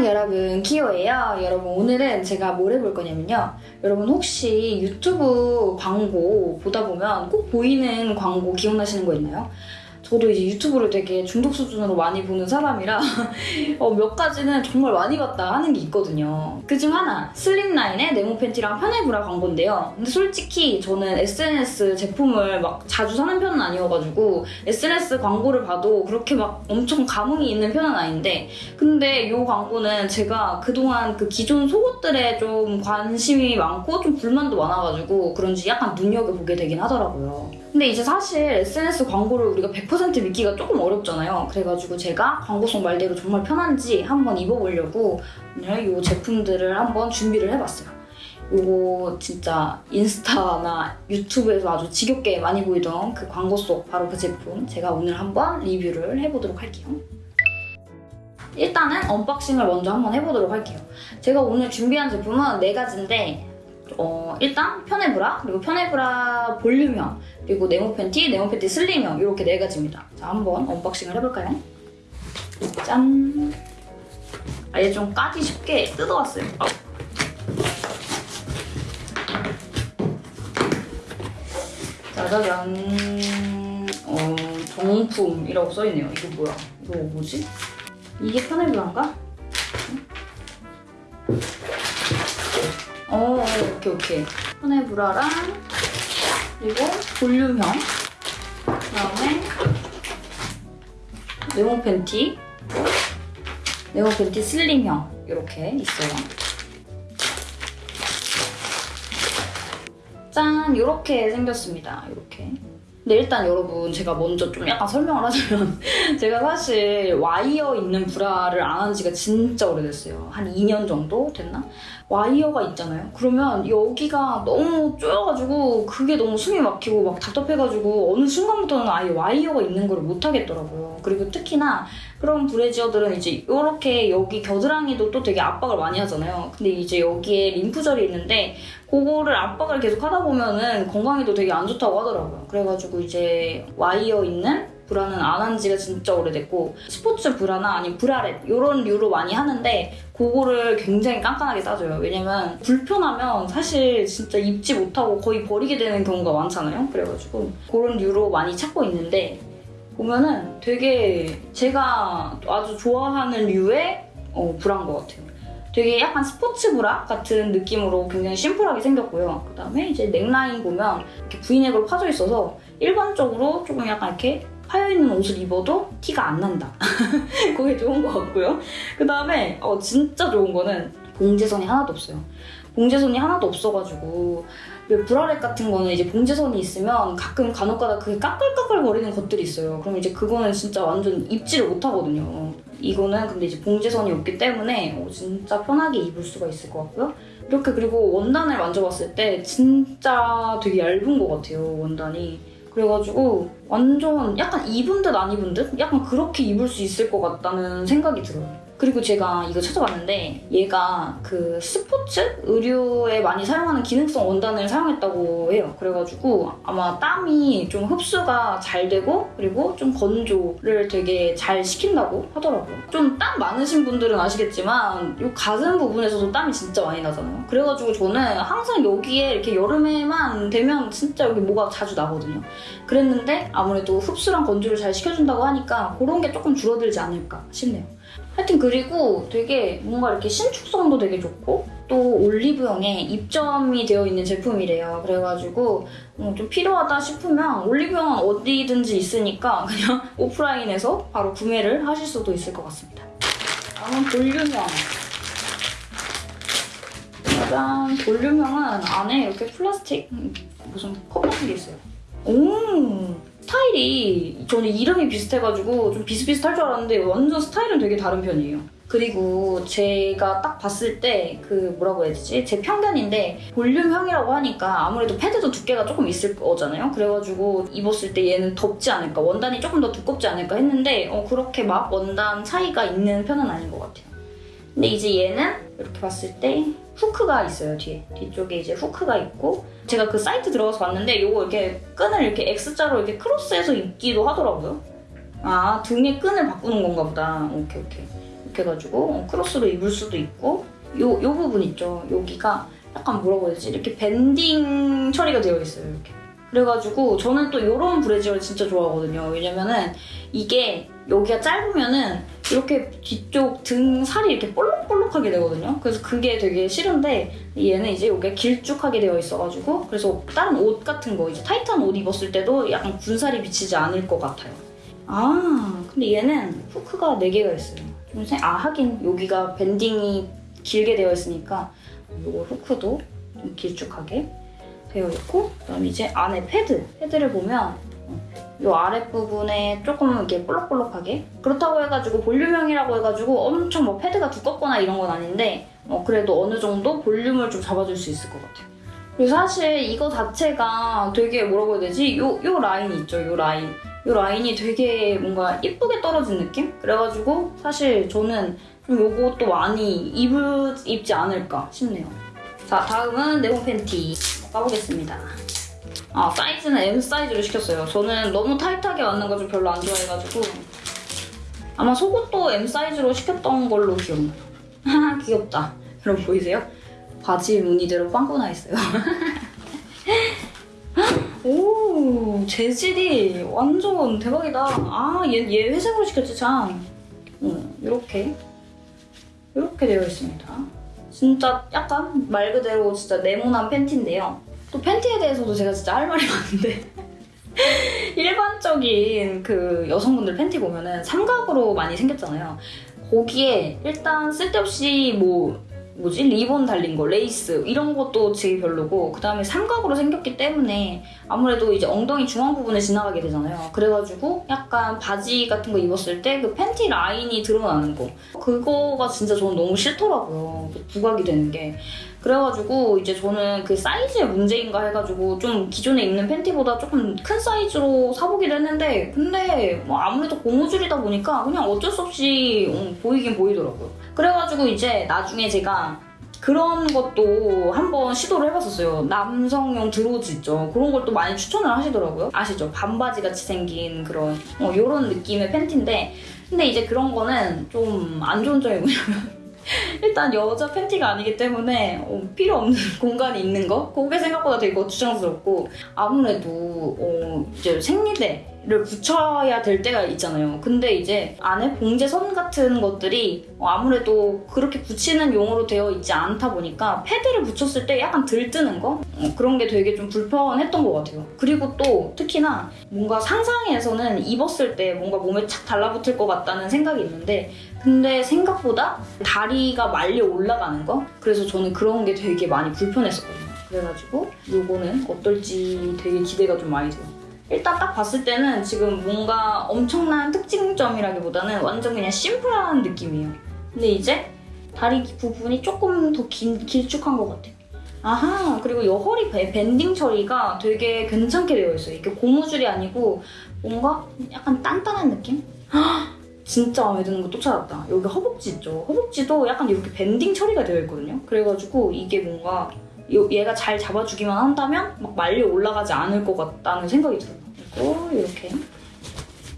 안녕 여러분 키오예요 여러분 오늘은 제가 뭘 해볼 거냐면요 여러분 혹시 유튜브 광고 보다 보면 꼭 보이는 광고 기억나시는 거 있나요? 저도 이제 유튜브를 되게 중독 수준으로 많이 보는 사람이라 어, 몇 가지는 정말 많이 봤다 하는 게 있거든요. 그중 하나 슬림라인의 네모 팬티랑 편해 브라 광고인데요. 근데 솔직히 저는 SNS 제품을 막 자주 사는 편은 아니어가지고 SNS 광고를 봐도 그렇게 막 엄청 감흥이 있는 편은 아닌데 근데 이 광고는 제가 그동안 그 기존 속옷들에 좀 관심이 많고 좀 불만도 많아가지고 그런지 약간 눈여겨보게 되긴 하더라고요. 근데 이제 사실 SNS 광고를 우리가 100% 믿기가 조금 어렵잖아요. 그래가지고 제가 광고성 말대로 정말 편한지 한번 입어보려고 오늘 이 제품들을 한번 준비를 해봤어요. 이거 진짜 인스타나 유튜브에서 아주 지겹게 많이 보이던 그 광고 속 바로 그 제품 제가 오늘 한번 리뷰를 해보도록 할게요. 일단은 unboxing을 먼저 한번 해보도록 할게요. 제가 오늘 준비한 제품은 네 가지인데 어, 일단 편해브라, 그리고 편해브라 볼륨형, 그리고 네모 팬티, 네모 팬티 슬림형 이렇게 네 가지입니다. 자, 한번 unboxing을 해볼까요? 짠! 아예 좀 까기 쉽게 뜯어왔어요. 아. 짜자잔. 어, 정품이라고 써있네요. 이거 뭐야? 이거 뭐지? 이게 편해브라인가? 어, 오케이, 오케이. 편해 브라랑 그리고 볼륨형 그다음에 네모 팬티 네모 팬티 슬림형 이렇게 있어요. 짠! 이렇게 생겼습니다. 이렇게. 근데 일단 여러분 제가 먼저 좀 약간 설명을 하자면 제가 사실 와이어 있는 브라를 안 한 지가 진짜 오래됐어요. 한 2년 정도 됐나? 와이어가 있잖아요. 그러면 여기가 너무 쪼여가지고 그게 너무 숨이 막히고 막 답답해가지고 어느 순간부터는 아예 와이어가 있는 걸 못하겠더라고요. 그리고 특히나 그런 브래지어들은 이제 이렇게 여기 겨드랑이도 또 되게 압박을 많이 하잖아요. 근데 이제 여기에 림프절이 있는데 그거를 압박을 계속 하다 보면은 건강에도 되게 안 좋다고 하더라고요. 그래가지고 이제 와이어 있는 브라는 안 한 지가 진짜 오래됐고 스포츠 브라나 아니면 브라렛 이런 류로 많이 하는데 그거를 굉장히 깐깐하게 따줘요. 왜냐면 불편하면 사실 진짜 입지 못하고 거의 버리게 되는 경우가 많잖아요. 그래가지고 그런 류로 많이 찾고 있는데 보면은 되게 제가 아주 좋아하는 류의 어, 브라인 것 같아요. 되게 약간 스포츠 브라 같은 느낌으로 굉장히 심플하게 생겼고요. 그 다음에 이제 넥라인 보면 이렇게 V넥으로 파져 있어서 일반적으로 조금 약간 이렇게 파여있는 옷을 입어도 티가 안 난다. 그게 좋은 것 같고요. 그 다음에 어, 진짜 좋은 거는 봉제선이 하나도 없어요. 봉제선이 하나도 없어가지고 브라렛 같은 거는 이제 봉제선이 있으면 가끔 간혹가다 그게 까끌까끌 거리는 것들이 있어요. 그럼 이제 그거는 진짜 완전 입지를 못하거든요. 이거는 근데 이제 봉제선이 없기 때문에 어, 진짜 편하게 입을 수가 있을 것 같고요. 이렇게 그리고 원단을 만져봤을 때 진짜 되게 얇은 것 같아요, 원단이. 그래가지고 완전 약간 입은 듯 안 입은 듯? 약간 그렇게 입을 수 있을 것 같다는 생각이 들어요. 그리고 제가 이거 찾아봤는데 얘가 그 스포츠 의류에 많이 사용하는 기능성 원단을 사용했다고 해요. 그래가지고 아마 땀이 좀 흡수가 잘 되고 그리고 좀 건조를 되게 잘 시킨다고 하더라고요. 좀 땀 많으신 분들은 아시겠지만 이 가슴 부분에서도 땀이 진짜 많이 나잖아요. 그래가지고 저는 항상 여기에 이렇게 여름에만 되면 진짜 여기 뭐가 자주 나거든요. 그랬는데 아무래도 흡수랑 건조를 잘 시켜준다고 하니까 그런 게 조금 줄어들지 않을까 싶네요. 하여튼 그리고 되게 뭔가 이렇게 신축성도 되게 좋고 또 올리브영에 입점이 되어 있는 제품이래요. 그래가지고 어, 좀 필요하다 싶으면 올리브영은 어디든지 있으니까 그냥 오프라인에서 바로 구매를 하실 수도 있을 것 같습니다. 다음은 볼륨형. 짜잔! 볼륨형은 안에 이렇게 플라스틱 무슨 컵 같은 게 있어요. 오! 스타일이 저는 이름이 비슷해가지고 좀 비슷비슷할 줄 알았는데 완전 스타일은 되게 다른 편이에요. 그리고 제가 딱 봤을 때 그 뭐라고 해야 되지? 제 편견인데 볼륨형이라고 하니까 아무래도 패드도 두께가 조금 있을 거잖아요. 그래가지고 입었을 때 얘는 덥지 않을까 원단이 조금 더 두껍지 않을까 했는데 어, 그렇게 막 원단 차이가 있는 편은 아닌 것 같아요. 근데 이제 얘는 이렇게 봤을 때 후크가 있어요, 뒤에. 뒤쪽에 이제 후크가 있고 제가 그 사이트 들어가서 봤는데 이거 이렇게 끈을 이렇게 X자로 이렇게 크로스해서 입기도 하더라고요. 아, 등에 끈을 바꾸는 건가 보다. 오케이, 오케이. 이렇게 해가지고 어, 크로스로 입을 수도 있고 요, 요 부분 있죠. 여기가 약간 뭐라고 해야 되지? 이렇게 밴딩 처리가 되어 있어요. 이렇게. 그래가지고 저는 또 이런 브래지어를 진짜 좋아하거든요. 왜냐면은 이게 여기가 짧으면은 이렇게 뒤쪽 등 살이 이렇게 볼록 볼록하게 되거든요. 그래서 그게 되게 싫은데 얘는 이제 여기가 길쭉하게 되어 있어가지고 그래서 다른 옷 같은 거 이제 타이트한 옷 입었을 때도 약간 군살이 비치지 않을 것 같아요. 아 근데 얘는 후크가 4개가 있어요. 좀 생- 아 하긴 여기가 밴딩이 길게 되어 있으니까 요거 후크도 좀 길쭉하게 되어 있고 그다음 이제 안에 패드 패드를 보면 이 아랫부분에 조금 이렇게 볼록볼록하게? 그렇다고 해가지고 볼륨형이라고 해가지고 엄청 뭐 패드가 두껍거나 이런 건 아닌데 어, 그래도 어느 정도 볼륨을 좀 잡아줄 수 있을 것 같아요. 그리고 사실 이거 자체가 되게 뭐라고 해야 되지? 요, 요 라인 있죠 요 라인. 요 라인이 되게 뭔가 예쁘게 떨어진 느낌? 그래가지고 사실 저는 좀 요것도 많이 입을, 입지 않을까 싶네요. 자 다음은 네모 팬티. 까보겠습니다 아 사이즈는 M 사이즈로 시켰어요. 저는 너무 타이트하게 맞는 거 좀 별로 안 좋아해가지고 아마 속옷도 M 사이즈로 시켰던 걸로 기억나요. 하하 귀엽다. 여러분 보이세요? 바지 무늬대로 빵꾸 나 있어요. 오 재질이 완전 대박이다. 아얘 얘 회색으로 시켰지 참. 음, 이렇게 이렇게 되어 있습니다. 진짜 약간 말 그대로 진짜 네모난 팬티인데요. 또 팬티에 대해서도 제가 진짜 할 말이 많은데 일반적인 그 여성분들 팬티 보면은 삼각으로 많이 생겼잖아요. 거기에 일단 쓸데없이 뭐 뭐지? 리본 달린 거 레이스. 이런 것도 되게 별로고 그 다음에 삼각으로 생겼기 때문에 아무래도 이제 엉덩이 중앙 부분에 지나가게 되잖아요. 그래가지고 약간 바지 같은 거 입었을 때 그 팬티 라인이 드러나는 거. 그거가 진짜 저는 너무 싫더라고요. 그 부각이 되는 게. 그래가지고 이제 저는 그 사이즈의 문제인가 해가지고 좀 기존에 입는 팬티보다 조금 큰 사이즈로 사보기도 했는데 근데 뭐 아무래도 고무줄이다 보니까 그냥 어쩔 수 없이 음, 보이긴 보이더라고요. 그래가지고 이제 나중에 제가 그런 것도 한번 시도를 해봤었어요. 남성용 드로즈 있죠. 그런 걸 또 많이 추천을 하시더라고요. 아시죠? 반바지 같이 생긴 그런 어, 이런 느낌의 팬티인데 근데 이제 그런 거는 좀 안 좋은 점이 뭐냐면 일단 여자 팬티가 아니기 때문에 어, 필요 없는 공간이 있는 거? 그게 생각보다 되게 거추장스럽고 아무래도 어, 이제 생리대 를 붙여야 될 때가 있잖아요. 근데 이제 안에 봉제선 같은 것들이 어, 아무래도 그렇게 붙이는 용으로 되어 있지 않다 보니까 패드를 붙였을 때 약간 들뜨는 거? 어, 그런 게 되게 좀 불편했던 것 같아요. 그리고 또 특히나 뭔가 상상에서는 입었을 때 뭔가 몸에 착 달라붙을 것 같다는 생각이 있는데 근데 생각보다 다리가 말려 올라가는 거? 그래서 저는 그런 게 되게 많이 불편했었거든요. 그래가지고 요거는 어떨지 되게 기대가 좀 많이 돼요. 일단 딱 봤을 때는 지금 뭔가 엄청난 특징점이라기보다는 완전 그냥 심플한 느낌이에요. 근데 이제 다리 부분이 조금 더 긴, 길쭉한 것 같아요. 아하, 그리고 이 허리 밴- 밴딩 처리가 되게 괜찮게 되어 있어요. 이게 고무줄이 아니고 뭔가 약간 단단한 느낌? 진짜 마음에 드는 거 또 찾았다. 여기 허벅지 있죠? 허벅지도 약간 이렇게 밴딩 처리가 되어 있거든요. 그래가지고 이게 뭔가 요- 얘가 잘 잡아주기만 한다면 막 말려 올라가지 않을 것 같다는 생각이 들어요. 그리고 이렇게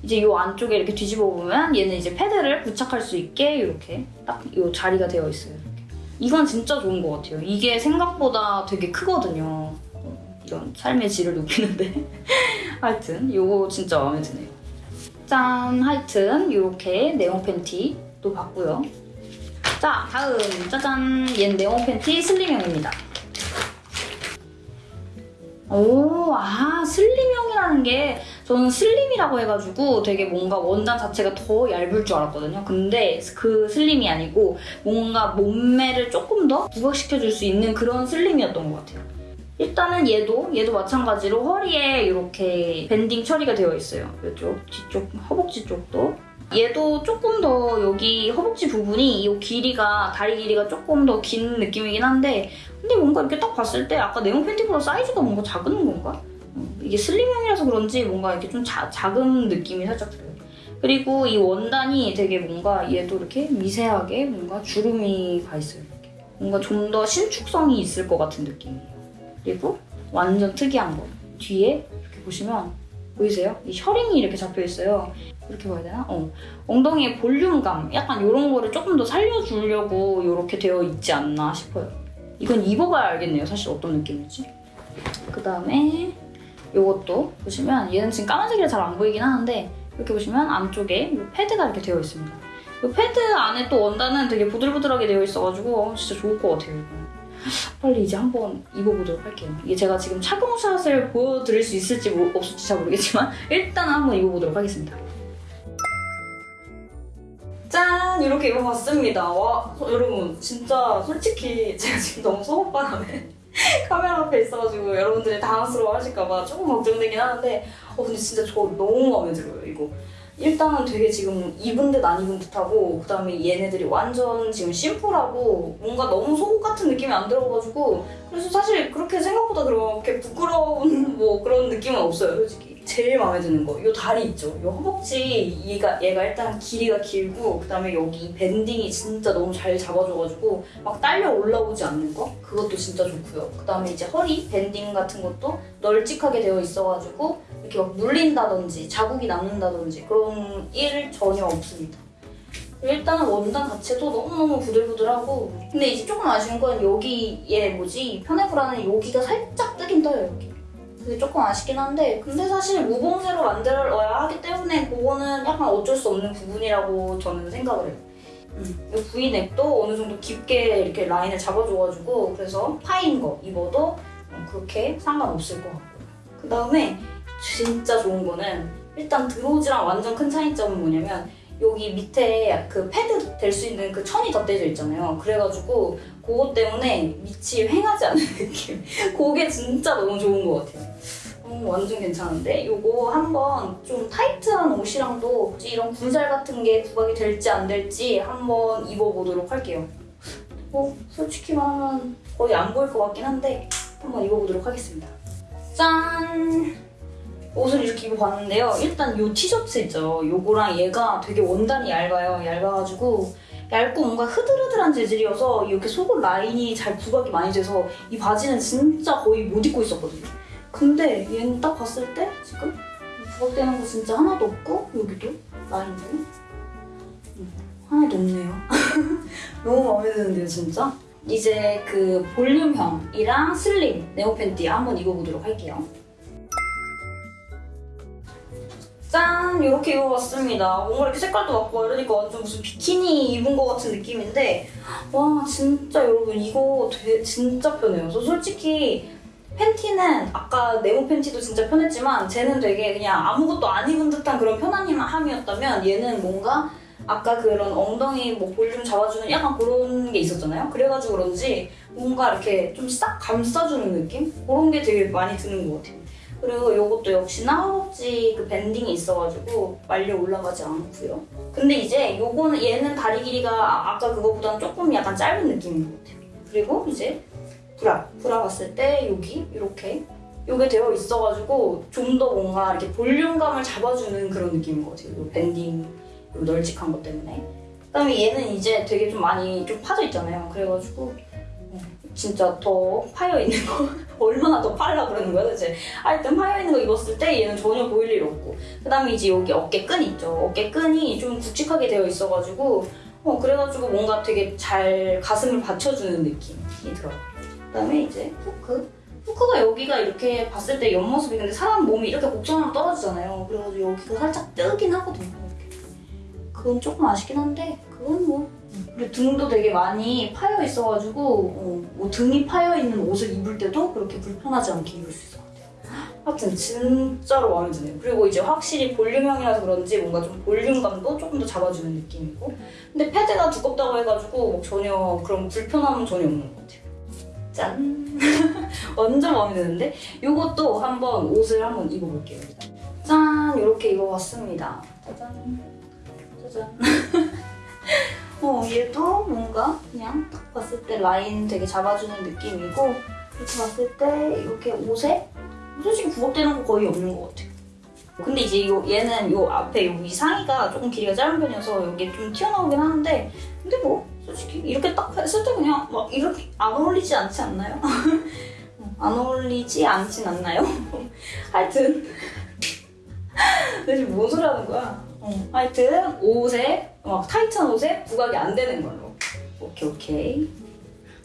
이제 이 안쪽에 이렇게 뒤집어 보면 얘는 이제 패드를 부착할 수 있게 이렇게 딱 이 자리가 되어 있어요. 이렇게. 이건 진짜 좋은 것 같아요. 이게 생각보다 되게 크거든요. 어, 이런 삶의 질을 높이는데 하여튼 이거 진짜 마음에 드네요. 짠! 하여튼 이렇게 네모 팬티도 봤고요. 자, 다음 짜잔! 얘는 네모 팬티 slim형입니다. 오, 아, slim형이라는 게 저는 slim이라고 해가지고 되게 뭔가 원단 자체가 더 얇을 줄 알았거든요. 근데 그 slim이 아니고 뭔가 몸매를 조금 더 부각시켜줄 수 있는 그런 slim이었던 것 같아요. 일단은 얘도 얘도 마찬가지로 허리에 이렇게 밴딩 처리가 되어 있어요. 이쪽 뒤쪽 허벅지 쪽도 얘도 조금 더 여기 허벅지 부분이 이 길이가 다리 길이가 조금 더 긴 느낌이긴 한데 근데 뭔가 이렇게 딱 봤을 때 아까 네모 팬티보다 사이즈가 뭔가 작은 건가? 음, 이게 슬림형이라서 그런지 뭔가 이렇게 좀 자- 작은 느낌이 살짝 들어요. 그리고 이 원단이 되게 뭔가 얘도 이렇게 미세하게 뭔가 주름이 가 있어요. 이렇게. 뭔가 좀 더 신축성이 있을 것 같은 느낌이에요. 그리고 완전 특이한 거 뒤에 이렇게 보시면 보이세요? 이 셔링이 이렇게 잡혀 있어요. 이렇게 봐야 되나? 어. 엉덩이의 볼륨감, 약간 이런 거를 조금 더 살려주려고 이렇게 되어 있지 않나 싶어요. 이건 입어봐야 알겠네요. 사실 어떤 느낌일지. 그 다음에 이것도 보시면 얘는 지금 까만색이라 잘 안 보이긴 하는데 이렇게 보시면 안쪽에 이 패드가 이렇게 되어 있습니다. 이 패드 안에 또 원단은 되게 부들부들하게 되어 있어가지고 어, 진짜 좋을 것 같아요. 빨리 이제 한번 입어보도록 할게요. 이게 제가 지금 착용샷을 보여드릴 수 있을지 모- 없을지 잘 모르겠지만 일단 한번 입어보도록 하겠습니다. 짠! 이렇게 입어봤습니다. 와, 저- 여러분 진짜 솔직히 제가 지금 너무 속옷바람에 카메라 앞에 있어가지고 여러분들이 당황스러워 하실까봐 조금 걱정되긴 하는데 어 근데 진짜 저 너무 마음에 들어요 이거 일단은 되게 지금 입은 듯 안 입은 듯하고 그 다음에 얘네들이 완전 지금 심플하고 뭔가 너무 속옷 같은 느낌이 안 들어가지고 그래서 사실 그렇게 생각보다 그렇게 부끄러운 뭐 그런 느낌은 없어요 솔직히 제일 마음에 드는 거. 이 다리 있죠? 이 허벅지 얘가, 얘가 일단 길이가 길고 그 다음에 여기 밴딩이 진짜 너무 잘 잡아줘가지고 막 딸려 올라오지 않는 거? 그것도 진짜 좋고요. 그 다음에 이제 허리 밴딩 같은 것도 널찍하게 되어 있어가지고 이렇게 막 물린다든지 자국이 남는다든지 그런 일 전혀 없습니다. 일단은 원단 자체도 너무너무 부들부들하고 근데 이제 조금 아쉬운 건 여기 얘 뭐지? 편해브라는 여기가 살짝 뜨긴 떠요 여기 그게 조금 아쉽긴 한데 근데 사실 무봉새로 만들어야 하기 때문에 그거는 약간 어쩔 수 없는 부분이라고 저는 생각을 해요 음, 이 V넥도 어느 정도 깊게 이렇게 라인을 잡아줘가지고 그래서 파인 거 입어도 어, 그렇게 상관없을 것 같고요 그 다음에 진짜 좋은 거는 일단 드로즈랑 완전 큰 차이점은 뭐냐면 여기 밑에 그 패드 될 수 있는 그 천이 덧대져 있잖아요. 그래가지고 그것 때문에 밑이 휑하지 않은 느낌. 그게 진짜 너무 좋은 것 같아요. 어, 완전 괜찮은데? 요거 한번 좀 타이트한 옷이랑도 이런 군살 같은 게 부각이 될지 안 될지 한번 입어보도록 할게요. 뭐 솔직히 말하면 거의 안 보일 것 같긴 한데 한번 입어보도록 하겠습니다. 짠! 옷을 이렇게 입어봤는데요. 일단 이 티셔츠 있죠. 요거랑 얘가 되게 원단이 얇아요. 얇아가지고 얇고 뭔가 흐들흐들한 재질이어서 이렇게 속옷 라인이 잘 부각이 많이 돼서 이 바지는 진짜 거의 못 입고 있었거든요. 근데 얘는 딱 봤을 때 지금 부각되는 거 진짜 하나도 없고 여기도 라인도 음, 하나도 없네요. 너무 마음에 드는데요, 진짜? 이제 그 볼륨형이랑 슬림 네오 팬티 한번 입어보도록 할게요. 짠! 이렇게 입어봤습니다. 뭔가 이렇게 색깔도 맞고 이러니까 완전 무슨 비키니 입은 것 같은 느낌인데 와 진짜 여러분 이거 되, 진짜 편해요. 저 솔직히 팬티는 아까 네모 팬티도 진짜 편했지만 쟤는 되게 그냥 아무것도 안 입은 듯한 그런 편안함이었다면 얘는 뭔가 아까 그런 엉덩이 뭐 볼륨 잡아주는 약간 그런 게 있었잖아요. 그래가지고 그런지 뭔가 이렇게 좀 싹 감싸주는 느낌? 그런 게 되게 많이 드는 것 같아요. 그리고 이것도 역시나 허벅지 그 banding이 있어가지고 말려 올라가지 않고요. 근데 이제 요거는 얘는 다리 길이가 아까 그거보다는 조금 약간 짧은 느낌인 것 같아요. 그리고 이제 브라 브라 봤을 때 여기 이렇게 요게 되어 있어가지고 좀 더 뭔가 이렇게 볼륨감을 잡아주는 그런 느낌인 것 같아요. 요 banding 요 널찍한 것 때문에. 그다음에 얘는 이제 되게 좀 많이 좀 파져 있잖아요. 그래가지고 어, 진짜 더 파여 있는 거 얼마나 더 팔라 그러는 거야 도대체 하여튼 파여 있는 거 입었을 때 얘는 전혀 보일 일 없고. 그 다음에 이제 여기 어깨 끈 있죠. 어깨 끈이 좀 굵직하게 되어 있어가지고 어 그래가지고 뭔가 되게 잘 가슴을 받쳐주는 느낌이 들어요. 그 다음에 이제 후크. 후크가 여기가 이렇게 봤을 때 옆모습이 근데 사람 몸이 이렇게 곡선으로 떨어지잖아요. 그래가지고 여기가 살짝 뜨긴 하거든요. 그건 조금 아쉽긴 한데 그건 뭐 그리고 등도 되게 많이 파여 있어가지고 어, 뭐 등이 파여 있는 옷을 입을 때도 그렇게 불편하지 않게 입을 수 있을 것 같아요. 하여튼 진짜로 마음에 드네요. 그리고 이제 확실히 볼륨형이라서 그런지 뭔가 좀 볼륨감도 조금 더 잡아주는 느낌이고 근데 패드가 두껍다고 해가지고 뭐 전혀 그런 불편함은 전혀 없는 것 같아요. 짠! 완전 마음에 드는데 이것도 한번 옷을 한번 입어볼게요. 짠! 이렇게 입어봤습니다. 짜잔! 짜잔! 어, 얘도 뭔가 그냥 딱 봤을 때 라인 되게 잡아주는 느낌이고 이렇게 봤을 때 이렇게 옷에 솔직히 부각되는 거 거의 없는 것 같아요. 근데 이제 요, 얘는 요 앞에 여기 상의가 조금 길이가 짧은 편이어서 이게 좀 튀어나오긴 하는데 근데 뭐 솔직히 이렇게 딱 했을 때 그냥 막 이렇게 안 어울리지 않지 않나요? 안 어울리지 않진 않나요? 하여튼 내 지금 뭔 소리 하는 거야? 어. 하여튼 옷에 막 타이트한 옷에 부각이 안 되는 걸로. 오케이 오케이.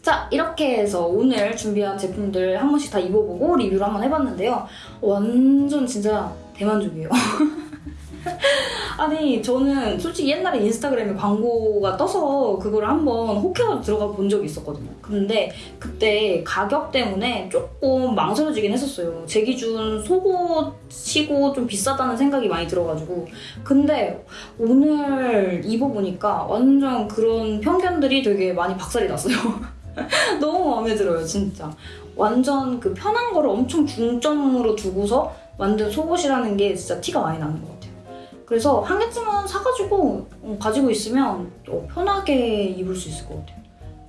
자 이렇게 해서 오늘 준비한 제품들 한 번씩 다 입어보고 리뷰를 한번 해봤는데요. 완전 진짜 대만족이에요. 아니 저는 솔직히 옛날에 인스타그램에 광고가 떠서 그걸 한번 혹해서 들어가 본 적이 있었거든요. 근데 그때 가격 때문에 조금 망설여지긴 했었어요. 제 기준 속옷이고 좀 비싸다는 생각이 많이 들어가지고 근데 오늘 입어보니까 완전 그런 편견들이 되게 많이 박살이 났어요. 너무 마음에 들어요, 진짜. 완전 그 편한 거를 엄청 중점으로 두고서 만든 속옷이라는 게 진짜 티가 많이 나는 것 같아요. 그래서 한 개쯤은 사가지고 어, 가지고 있으면 또 편하게 입을 수 있을 것 같아요.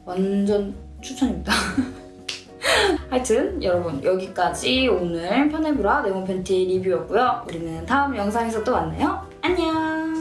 완전 추천입니다. 하여튼 여러분 여기까지 오늘 편해브라 네모 팬티 리뷰였고요. 우리는 다음 영상에서 또 만나요. 안녕!